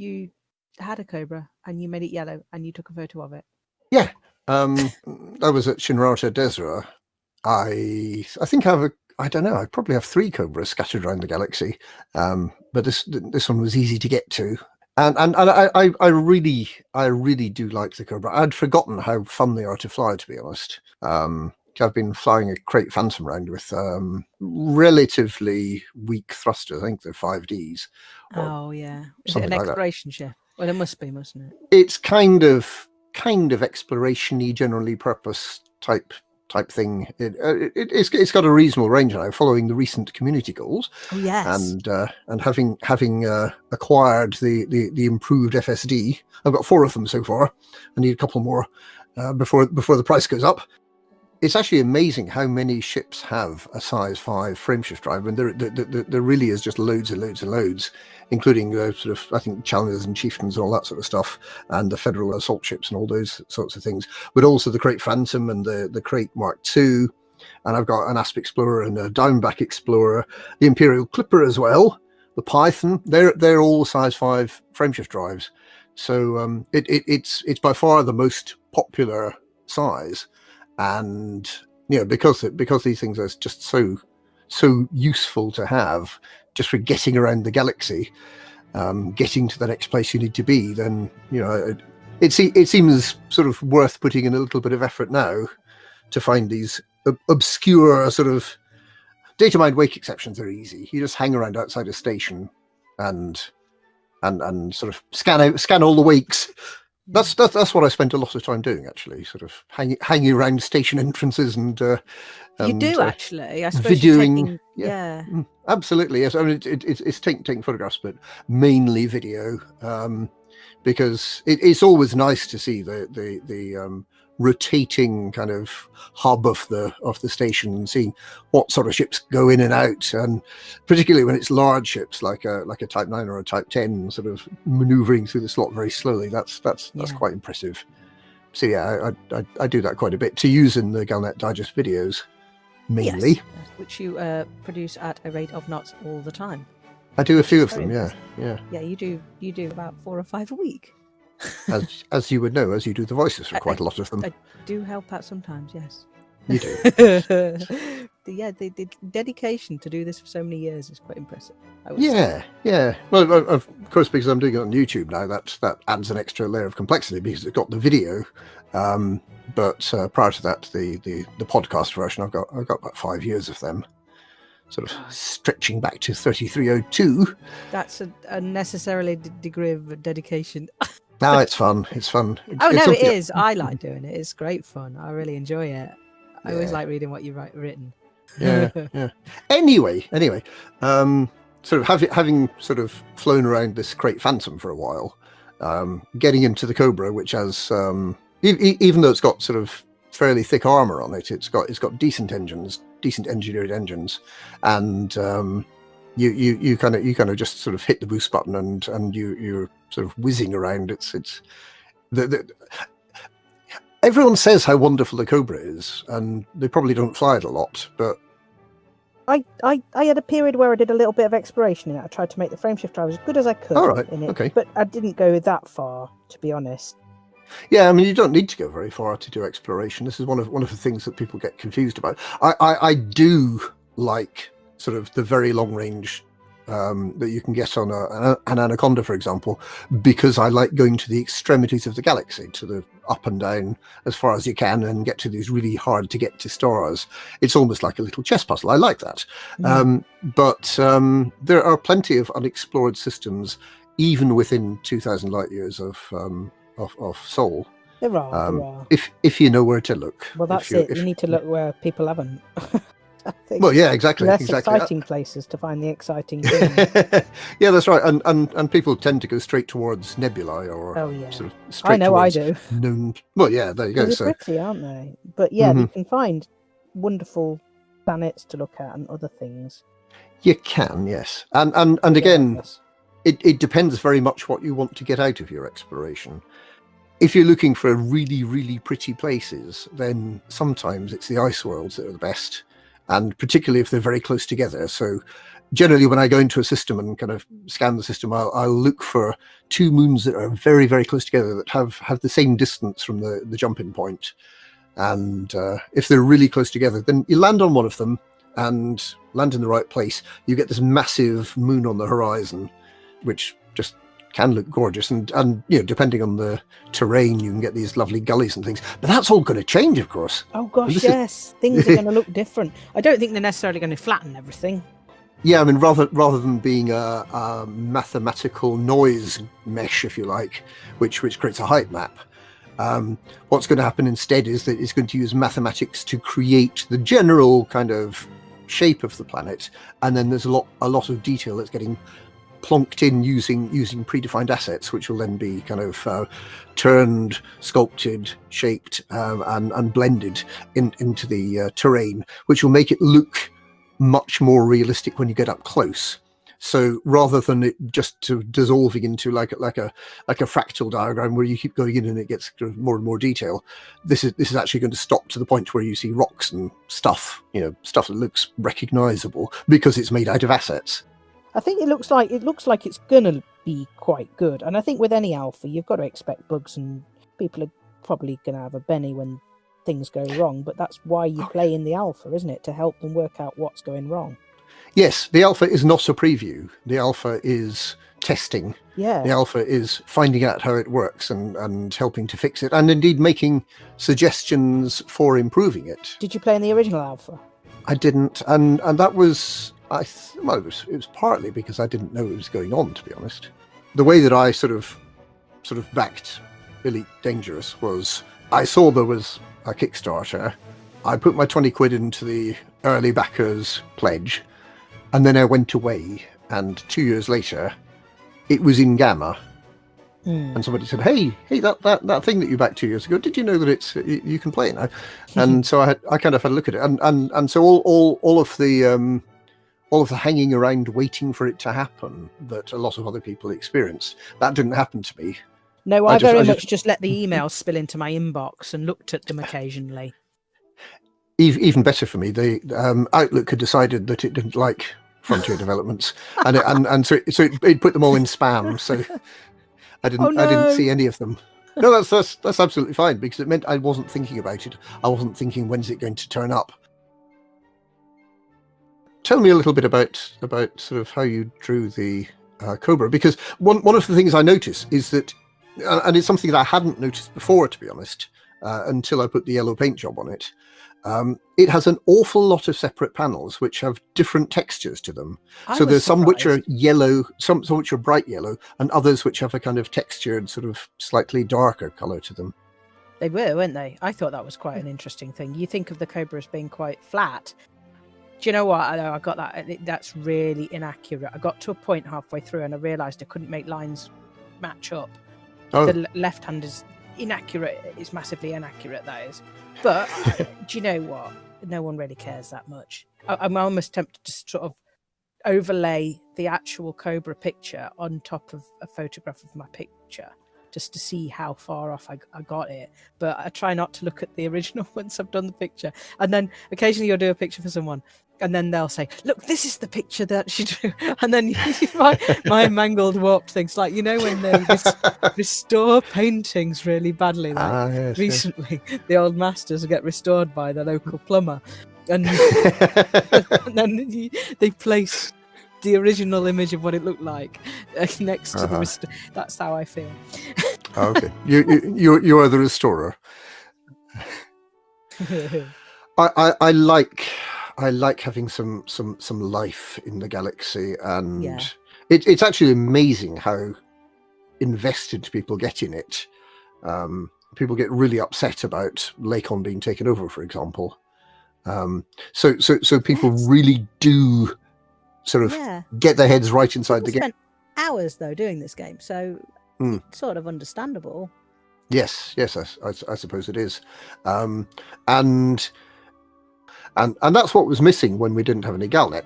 you had a cobra and you made it yellow and you took a photo of it. Yeah, um, I was at Shinrarta Dezhra. I I think I have a I don't know. I probably have three cobras scattered around the galaxy, um, but this this one was easy to get to, and and, and I, I, I really I really do like the cobra. I'd forgotten how fun they are to fly, to be honest. Um, I've been flying a Krait Phantom around with um, relatively weak thrusters. I think they're five Ds. Oh yeah, is it an something like that. exploration ship? Well, it must be, mustn't it? It's kind of kind of exploration-y, generally purpose type type thing. It, uh, it, it's it's got a reasonable range now, following the recent community goals. Oh yes. and uh, and having having uh, acquired the, the the improved FSD, I've got four of them so far. I need a couple more uh, before before the price goes up. It's actually amazing how many ships have a size five frameshift drive, and there, there, there, there really is just loads and loads and loads, including the sort of I think challengers and chieftains and all that sort of stuff, and the federal assault ships and all those sorts of things. But also the Krait Phantom and the the Krait Mark II, and I've got an Asp Explorer and a Diamondback Explorer, the Imperial Clipper as well, the Python. They're they're all size five frameshift drives, so um, it, it it's it's by far the most popular size, and you know because because these things are just so so useful to have just for getting around the galaxy, um, getting to the next place you need to be. Then you know it, it, se- it seems sort of worth putting in a little bit of effort now to find these ob- obscure sort of data mined wake exceptions are easy. You just hang around outside a station and and and sort of scan out scan all the wakes. That's that's that's what I spent a lot of time doing actually, sort of hanging hanging around station entrances and uh, you and, do uh, actually. I suppose videoing, taking- yeah. yeah. Mm, absolutely yes. I mean it, it, it's it's taking taking photographs, but mainly video, um, because it, it's always nice to see the the the um, rotating kind of hub of the of the station and seeing what sort of ships go in and out, and particularly when it's large ships like a like a Type Nine or a Type Ten, sort of manoeuvring through the slot very slowly. That's that's that's Yeah. quite impressive. So yeah, I, I I do that quite a bit to use in the Galnet Digest videos, mainly. Yes, which you uh, produce at a rate of knots all the time. I do a few of them, yeah, yeah. Yeah, you do. You do about four or five a week. As as you would know, as you do the voices for I- quite a lot of them. I do help out sometimes. Yes. You do. The- yeah, the, the dedication to do this for so many years is quite impressive. Would say. Yeah, yeah. Well, of course, because I'm doing it on YouTube now, that that adds an extra layer of complexity because it's got the video. Um, but uh, prior to that, the, the the podcast version, I've got I've got about five years of them, sort of stretching back to 3302. That's a unnecessarily d- degree of dedication. Now it's fun. It's fun. Oh it's no, it is. I like doing it. It's great fun. I really enjoy it. I always like reading what you write written. yeah, yeah. Anyway, anyway, um, sort of having having sort of flown around this Krait Phantom for a while, um, getting into the Cobra, which has um, e- e- even though it's got sort of fairly thick armor on it, it's got it's got decent engines, decent engineered engines, and um, you you you kind of you kind of just sort of hit the boost button and and you you're sort of whizzing around. It's it's the, the everyone says how wonderful the Cobra is, and they probably don't fly it a lot, but I, I, I had a period where I did a little bit of exploration in it. I tried to make the frameshift drive as good as I could All right, in it, okay. but I didn't go that far, to be honest. Yeah, I mean, you don't need to go very far to do exploration. This is one of one of the things that people get confused about. I I, I do like sort of the very long range um, that you can get on a, an anaconda, for example, because I like going to the extremities of the galaxy, to the up and down as far as you can, and get to these really hard to get to stars. It's almost like a little chess puzzle. I like that. Mm. Um, but um, there are plenty of unexplored systems, even within 2,000 light years of um, of, of Sol. There are, um, there are. If if you know where to look. Well, that's you- it. if- You need to look where people haven't. I think Well, yeah, exactly, less exactly. exciting places to find the exciting things. yeah, that's right. And, and and people tend to go straight towards nebulae or oh yeah, sort of straight I know I do. known. Well, yeah, there you go. They're So pretty, aren't they? But yeah, you Mhm. can find wonderful planets to look at and other things. you can, yes. And and and again, yes. it, it depends very much what you want to get out of your exploration. If you're looking for really, really pretty places, then sometimes it's the ice worlds that are the best, and particularly if they're very close together. So generally when I go into a system and kind of scan the system, I'll, I'll look for two moons that are very, very close together that have, have the same distance from the, the jumping point. And uh, if they're really close together, then you land on one of them and land in the right place. You get this massive moon on the horizon, which just can look gorgeous. And, and you know, depending on the terrain, you can get these lovely gullies and things. But that's all going to change, of course. Oh gosh, This is- yes, things are going to look different. I don't think they're necessarily going to flatten everything. Yeah, I mean, rather rather than being a, a mathematical noise mesh, if you like, which which creates a height map, um, what's going to happen instead is that it's going to use mathematics to create the general kind of shape of the planet, and then there's a lot a lot of detail that's getting plonked in using using predefined assets, which will then be kind of uh, turned, sculpted, shaped, um, and and blended in, into the uh, terrain, which will make it look much more realistic when you get up close. So rather than it just to dissolving into like like a like a fractal diagram where you keep going in and it gets more and more detail, this is this is actually going to stop to the point where you see rocks and stuff, you know, stuff that looks recognizable because it's made out of assets. I think it looks like it looks like it's gonna be quite good, and I think with any alpha, you've got to expect bugs, and people are probably gonna have a benny when things go wrong. But that's why you oh. play in the alpha, isn't it, to help them work out what's going wrong? Yes, the alpha is not a preview. The alpha is testing. Yeah, The alpha is finding out how it works and, and helping to fix it, and indeed making suggestions for improving it. Did you play in the original alpha? I didn't, and and that was I it was it was partly because I didn't know it was going on. To be honest, the way that I sort of sort of backed Elite Dangerous was I saw there was a Kickstarter. I put my twenty quid into the early backers pledge, and then I went away. And two years later, it was in Gamma, Hmm. and somebody said, "Hey, hey, that, that, that thing that you backed two years ago, did you know that it's you, you can play it now?" And so I had, I kind of had a look at it, and and and so all all all of the um, all of the hanging around waiting for it to happen that a lot of other people experience that didn't happen to me. No, I I, just- very I much just- Just let the emails spill into my inbox and looked at them occasionally. Even better for me, the um, Outlook had decided that it didn't like frontier developments, and it, and and so it, so it, it put them all in spam. So I didn't Oh, I didn't see any of them. No, that's that's that's absolutely fine because it meant I wasn't thinking about it. I wasn't thinking when's it going to turn up. Tell me a little bit about about sort of how you drew the uh, cobra because one one of the things I notice is that, uh, and it's something that I hadn't noticed before, to be honest, uh, until I put the yellow paint job on it. Um, it has an awful lot of separate panels which have different textures to them I so there's some which are yellow, some, some which are bright yellow, and others which have a kind of textured, sort of slightly darker color to them. They were, weren't they? I thought that was quite an interesting thing. You think of the cobra as being quite flat. Do you know what? I, I got that. That's really inaccurate. I got to a point halfway through and I realised I couldn't make lines match up. Oh, The left hand is inaccurate. It's massively inaccurate. That is. But do you know what? No one really cares that much. I, I'm almost tempted to sort of overlay the actual cobra picture on top of a photograph of my picture just to see how far off I, I got it. But I try not to look at the original once I've done the picture. And then occasionally you'll do a picture for someone. And then they'll say, "Look, this is the picture that she drew." And then my, my mangled, warped things, like you know when they res- restore paintings really badly, like ah, yes, yes. recently the old masters get restored by the local plumber and, and then you, they place the original image of what it looked like uh, next to the Uh-huh. rest- that's how i feel Oh, okay, you, you you you are the restorer. I, I I like I like having some some some life in the galaxy, and Yeah. it, it's actually amazing how invested people get in it. Um, people get really upset about Lakon being taken over, for example. Um, so so so people Yes. really do sort of yeah get their heads right inside the People game. hours though doing this game so it's sort of understandable Yes, yes, I suppose it is, um, and and and that's what was missing when we didn't have any Galnet.